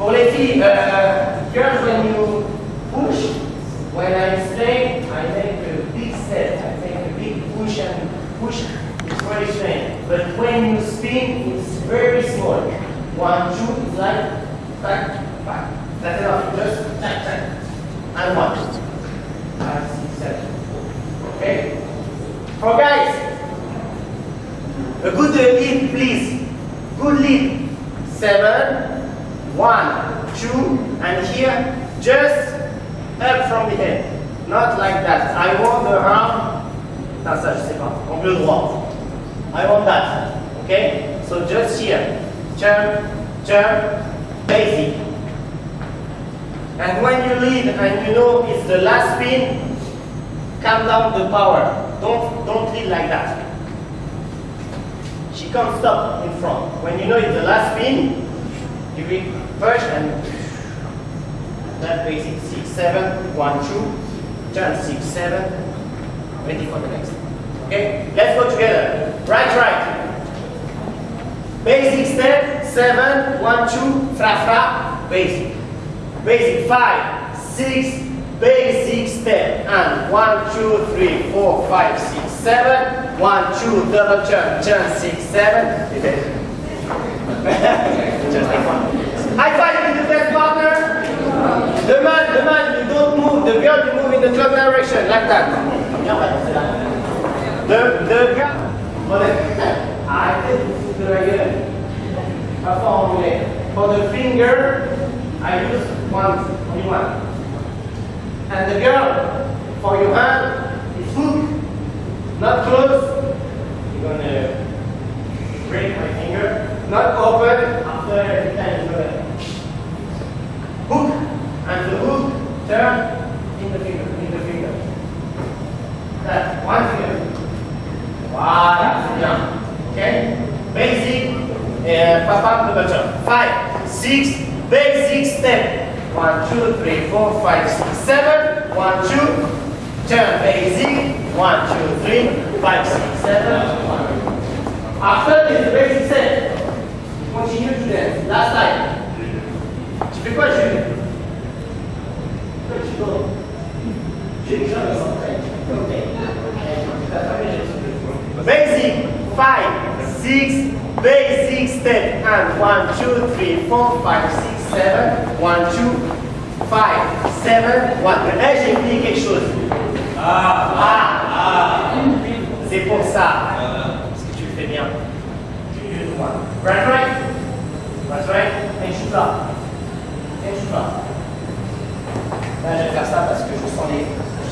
Les filles, uh, girls, when you push, when I'm staying, I make a big step. I take a big push and push. It's very strange. But when you spin, it's very small. One, two, it's like back, back. That's enough. Just tack, tack. And one. Five, six, seven. Okay? For guys, a good lead, please. Good lead. Seven, one, two, and here, just up from the head. Not like that. I want the arm. Non, ça, je sais pas. Droit. I want that. Okay? So just here. Jump, jump, basic. And when you lead and you know it's the last spin, calm down the power. Don't, don't lead like that. She can't stop in front. When you know it's the last spin, will push and that basic six, seven, one, two, turn six, seven, ready for the next. Okay, let's go together. Right, right. Basic step, seven, one, two, fra, fra, basic. Basic, five, six, basic step. And one, two, three, four, five, six, seven. One, two, double turn, turn, six, seven. Just. High five with the best partner. The man, the man, you don't move. The girl, you move in the club direction, like that. The, the girl. Gueule. Pas fort anglais. For the finger, I use one, only one. And the girl, for your hand, is hook. Not close. Open after every time you there. Hook. And the hook, turn in the finger, in the finger. That, one finger. Voilà, c'est bien. Okay? Basic, uh, papa double jump. Five, six, basic step. One, two, three, four, five, six, seven. One, two, turn basic. One, two, three, five, six, seven. One. After this basic step, continue to dance. Last time. Tu fais quoi, Jules Pourquoi tu dors Jules, je Basic, five, six, basic step, and one, two, three, four, five, six, seven, one, two, five, seven, one. Eh, j'ai oublié quelque chose. Ah, ah, C'est pour ça. Parce que tu le fais bien. Tu le droit. Right, right. Right, right. Je suis là. Je vais faire ça parce que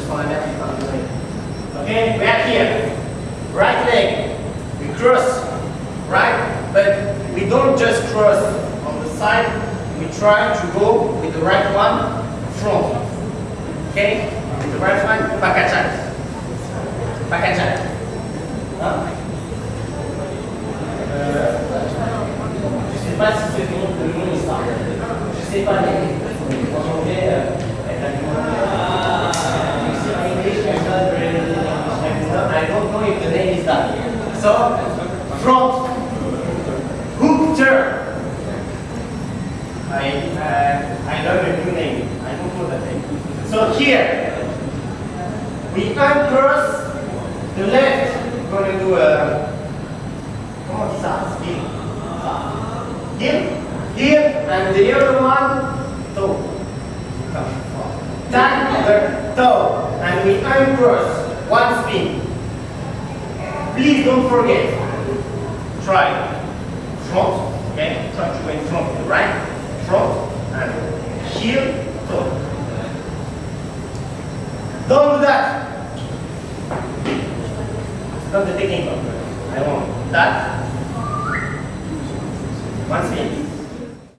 la. Okay, back here. Right leg. We cross. Right? But we don't just cross on the side. We try to go with the right one front. Okay? With the right one, pakachat. Pakachat. Hein? Euh, je sais pas si c'est le nom, le nom est ça. Avec la eh, eh, I don't know if the name is that. So, front, hook turn. I, uh, I learned a new name. I don't know that name. So here, we uncross the left. We're going to do uh, a, comment on dit ça? Heel. And the other one, toe. Tap the toe, and we uncross. One spin. Please don't forget. Try front, okay? Try to go in front, right? Front and heel, toe. Don't do that. It's not the technique. I want that.